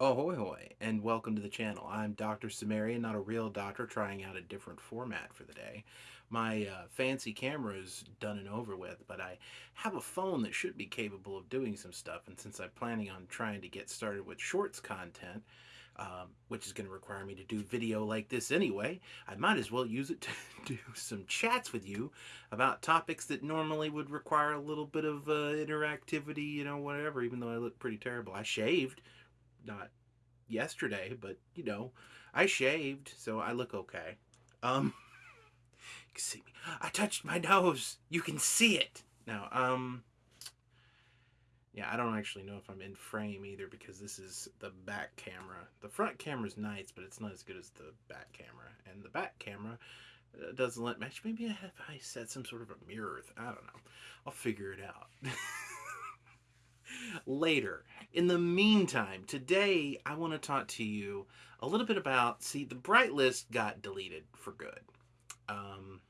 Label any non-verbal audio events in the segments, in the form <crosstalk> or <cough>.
Ahoy hoy, and welcome to the channel. I'm Dr. Cimmerian, not a real doctor, trying out a different format for the day. My uh, fancy camera is done and over with, but I have a phone that should be capable of doing some stuff, and since I'm planning on trying to get started with shorts content, um, which is going to require me to do video like this anyway, I might as well use it <laughs> to do some chats with you about topics that normally would require a little bit of uh, interactivity, you know, whatever, even though I look pretty terrible. I shaved not yesterday, but you know, I shaved, so I look okay. Um, <laughs> you can see me. I touched my nose. You can see it now. Um, yeah, I don't actually know if I'm in frame either because this is the back camera. The front camera's nice, but it's not as good as the back camera. And the back camera uh, doesn't let match. Maybe I have I set some sort of a mirror. I don't know. I'll figure it out. <laughs> later. In the meantime, today I want to talk to you a little bit about. See, the Bright List got deleted for good. Um,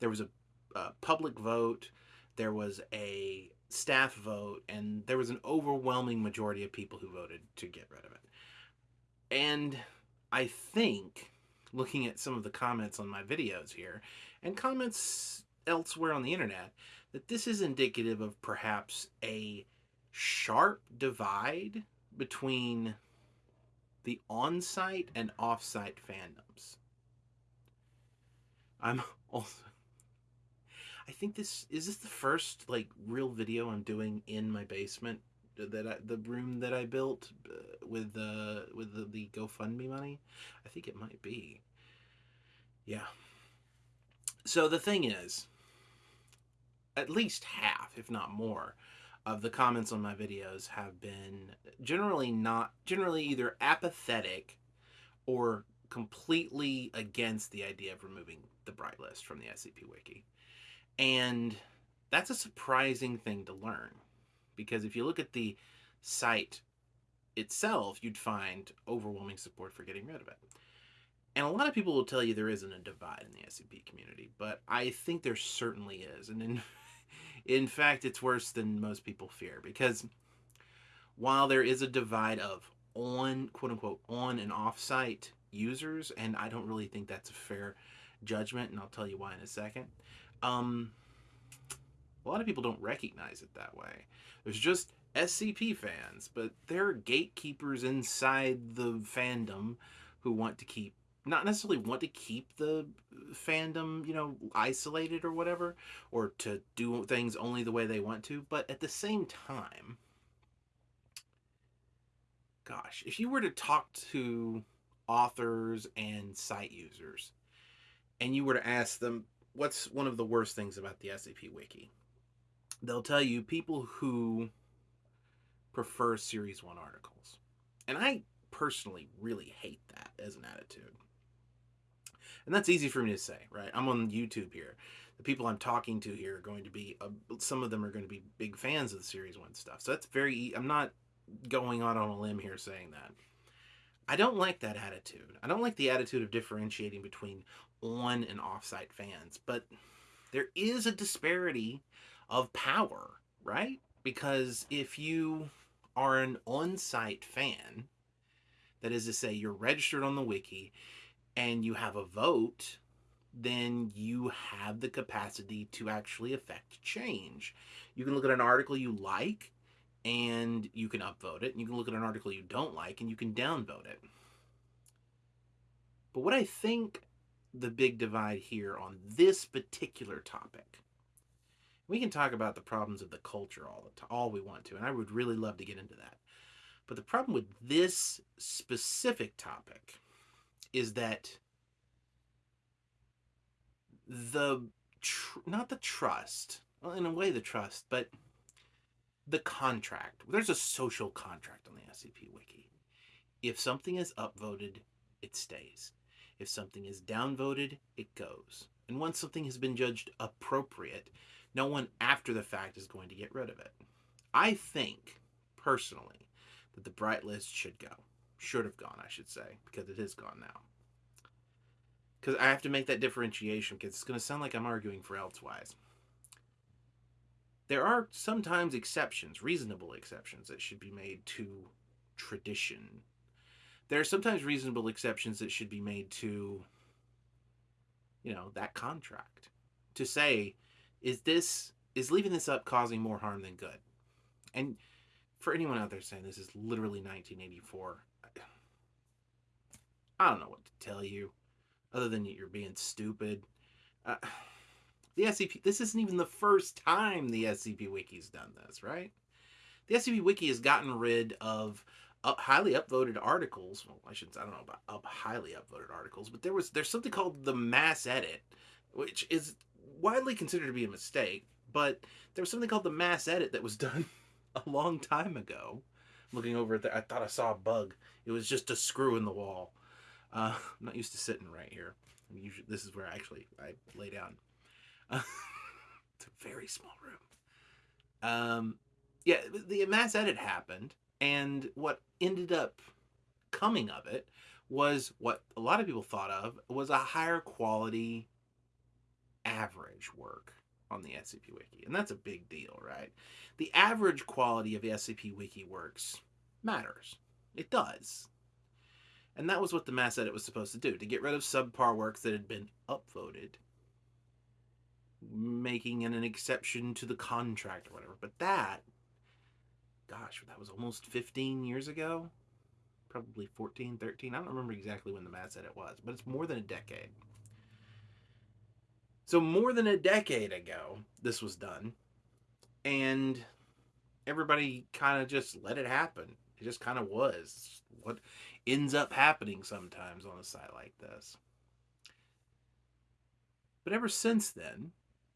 there was a, a public vote, there was a staff vote, and there was an overwhelming majority of people who voted to get rid of it. And I think, looking at some of the comments on my videos here, and comments elsewhere on the internet, that this is indicative of perhaps a sharp divide between the on-site and off-site fandoms. I'm <laughs> also I think this is this the first like real video I'm doing in my basement that I, the room that I built uh, with the uh, with the, the GoFundMe money. I think it might be. Yeah. So the thing is, at least half, if not more, of the comments on my videos have been generally not generally either apathetic or completely against the idea of removing the bright list from the SCP wiki. And that's a surprising thing to learn because if you look at the site itself, you'd find overwhelming support for getting rid of it. And a lot of people will tell you there isn't a divide in the SCP community, but I think there certainly is. And in in fact, it's worse than most people fear because while there is a divide of on, quote unquote, on and off site users, and I don't really think that's a fair judgment, and I'll tell you why in a second. Um, a lot of people don't recognize it that way. There's just SCP fans, but there are gatekeepers inside the fandom who want to keep not necessarily want to keep the fandom, you know, isolated or whatever, or to do things only the way they want to, but at the same time, gosh, if you were to talk to authors and site users, and you were to ask them, what's one of the worst things about the SCP Wiki? They'll tell you people who prefer Series 1 articles. And I personally really hate that as an attitude. And that's easy for me to say, right? I'm on YouTube here. The people I'm talking to here are going to be, uh, some of them are going to be big fans of the Series 1 stuff. So that's very, I'm not going out on a limb here saying that. I don't like that attitude. I don't like the attitude of differentiating between on and off-site fans, but there is a disparity of power, right? Because if you are an on-site fan, that is to say you're registered on the wiki and you have a vote, then you have the capacity to actually affect change. You can look at an article you like and you can upvote it. And you can look at an article you don't like and you can downvote it. But what I think the big divide here on this particular topic, we can talk about the problems of the culture all the time, all we want to, and I would really love to get into that. But the problem with this specific topic is that the tr- not the trust well in a way the trust but the contract. There's a social contract on the scp wiki. If something is upvoted it stays. If something is downvoted it goes. And once something has been judged appropriate no one after the fact is going to get rid of it. I think personally that the bright list should go should have gone, I should say, because it is gone now. Because I have to make that differentiation because it's going to sound like I'm arguing for elsewise. There are sometimes exceptions, reasonable exceptions, that should be made to tradition. There are sometimes reasonable exceptions that should be made to, you know, that contract. To say, is this is leaving this up causing more harm than good? And for anyone out there saying this is literally 1984, I don't know what to tell you, other than you're being stupid. Uh, <sighs> the SCP. This isn't even the first time the SCP Wiki's done this, right? The SCP Wiki has gotten rid of up, highly upvoted articles. Well, I shouldn't. I don't know about up highly upvoted articles, but there was there's something called the mass edit, which is widely considered to be a mistake. But there was something called the mass edit that was <laughs> done a long time ago. Looking over at there, I thought I saw a bug. It was just a screw in the wall. Uh, I'm not used to sitting right here. Usually, this is where I actually I lay down. Uh, <laughs> it's a very small room. Um, yeah, the mass edit happened, and what ended up coming of it was what a lot of people thought of was a higher quality average work on the SCP Wiki. And that's a big deal, right? The average quality of SCP Wiki works matters. It does. And that was what the mass edit was supposed to do to get rid of subpar works that had been upvoted, making an exception to the contract or whatever. But that, gosh, that was almost 15 years ago. Probably 14, 13. I don't remember exactly when the mass edit was, but it's more than a decade. So, more than a decade ago, this was done. And everybody kind of just let it happen. It just kind of was. What ends up happening sometimes on a site like this. But ever since then,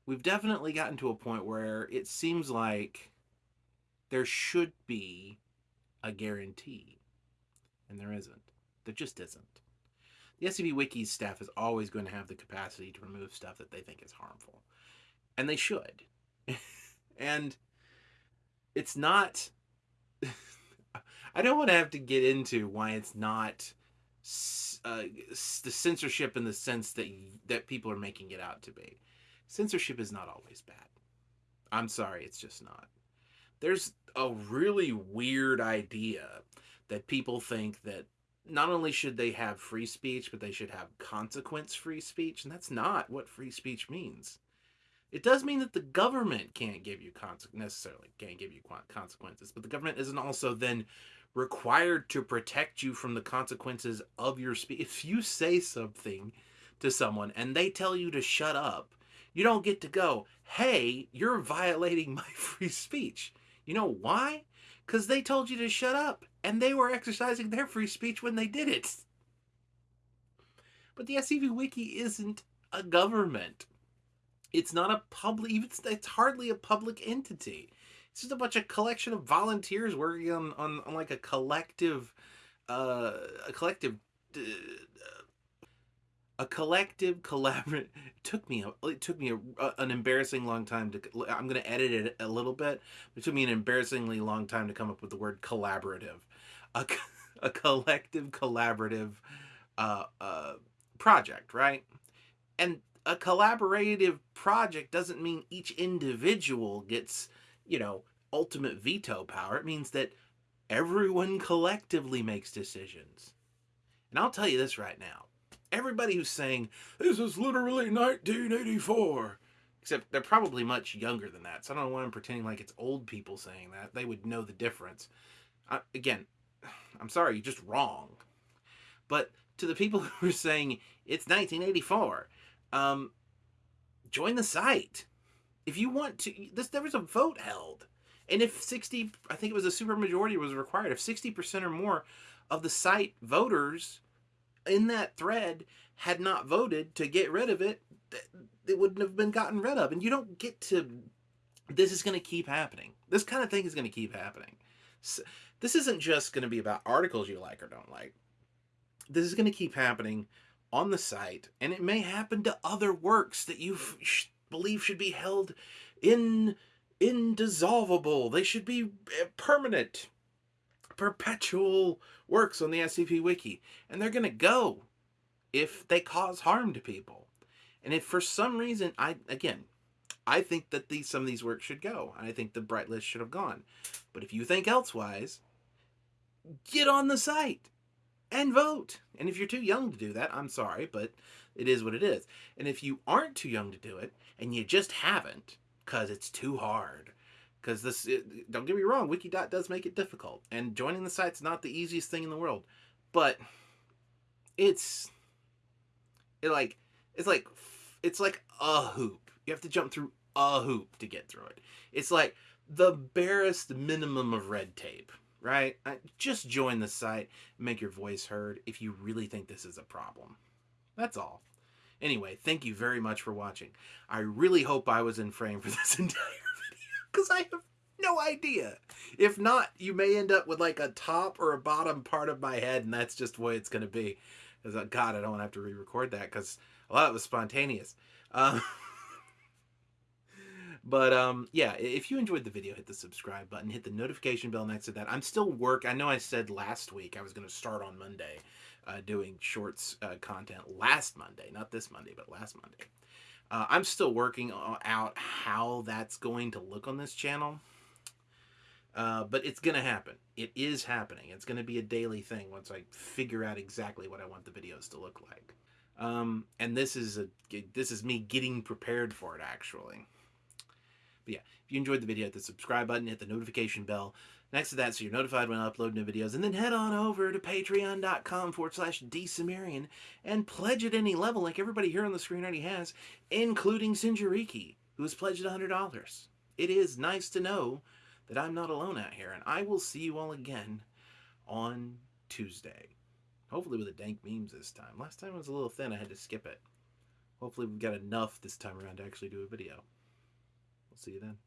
we've definitely gotten to a point where it seems like there should be a guarantee. And there isn't. There just isn't. The SCP Wiki's staff is always going to have the capacity to remove stuff that they think is harmful. And they should. <laughs> and it's not <laughs> I don't want to have to get into why it's not uh, the censorship in the sense that that people are making it out to be. Censorship is not always bad. I'm sorry, it's just not. There's a really weird idea that people think that not only should they have free speech, but they should have consequence free speech, and that's not what free speech means. It does mean that the government can't give you necessarily can't give you consequences, but the government isn't also then required to protect you from the consequences of your speech. If you say something to someone and they tell you to shut up, you don't get to go, "Hey, you're violating <laughs> my free speech." You know why? Cuz they told you to shut up and they were exercising their free speech when they did it. But the SCP Wiki isn't a government. It's not a public. Even it's hardly a public entity. It's just a bunch of collection of volunteers working on on, on like a collective, uh, a collective. Uh, a collective collaborate took me it took me a, a, an embarrassing long time to i'm going to edit it a little bit it took me an embarrassingly long time to come up with the word collaborative a, a collective collaborative uh, uh, project right and a collaborative project doesn't mean each individual gets, you know, ultimate veto power. It means that everyone collectively makes decisions. And I'll tell you this right now. Everybody who's saying, this is literally 1984, except they're probably much younger than that. So I don't know why I'm pretending like it's old people saying that. They would know the difference. Uh, again, I'm sorry, you're just wrong. But to the people <laughs> who are saying it's 1984, um, join the site. If you want to, this there was a vote held, and if sixty, I think it was a super majority was required. If sixty percent or more of the site voters in that thread had not voted to get rid of it, it wouldn't have been gotten rid of. And you don't get to. This is going to keep happening. This kind of thing is going to keep happening. So, this isn't just going to be about articles you like or don't like. This is going to keep happening on the site, and it may happen to other works that you sh- believe should be held in indissolvable. They should be eh, permanent, perpetual works on the SCP Wiki, and they're going to go if they cause harm to people. And if for some reason, I again, I think that these some of these works should go. I think the Bright List should have gone. But if you think elsewise, get on the site and vote. And if you're too young to do that, I'm sorry, but it is what it is. And if you aren't too young to do it and you just haven't because it's too hard, because this, it, don't get me wrong, Wikidot does make it difficult. And joining the site's not the easiest thing in the world, but it's it like it's like it's like a hoop. You have to jump through a hoop to get through it. It's like the barest minimum of red tape, right? Just join the site, make your voice heard if you really think this is a problem. That's all. Anyway, thank you very much for watching. I really hope I was in frame for <laughs> this entire video because I have no idea. If not, you may end up with like a top or a bottom part of my head and that's just the way it's going to be. Because, uh, God, I don't want to have to re-record that because a lot of it was spontaneous. Um, <laughs> but um, yeah, if you enjoyed the video, hit the subscribe button, hit the notification bell next to that. I'm still work. I know I said last week I was going to start on Monday uh, doing shorts uh, content last Monday, not this Monday, but last Monday. Uh, I'm still working out how that's going to look on this channel. Uh, but it's going to happen. It is happening. It's going to be a daily thing once I figure out exactly what I want the videos to look like. Um, and this is a this is me getting prepared for it actually. But yeah, if you enjoyed the video, hit the subscribe button, hit the notification bell next to that so you're notified when I upload new videos. And then head on over to patreon.com forward slash dsumerian and pledge at any level like everybody here on the screen already has, including Sinjariki, who has pledged $100. It is nice to know that I'm not alone out here, and I will see you all again on Tuesday. Hopefully with the dank memes this time. Last time it was a little thin, I had to skip it. Hopefully we've got enough this time around to actually do a video. We'll see you then.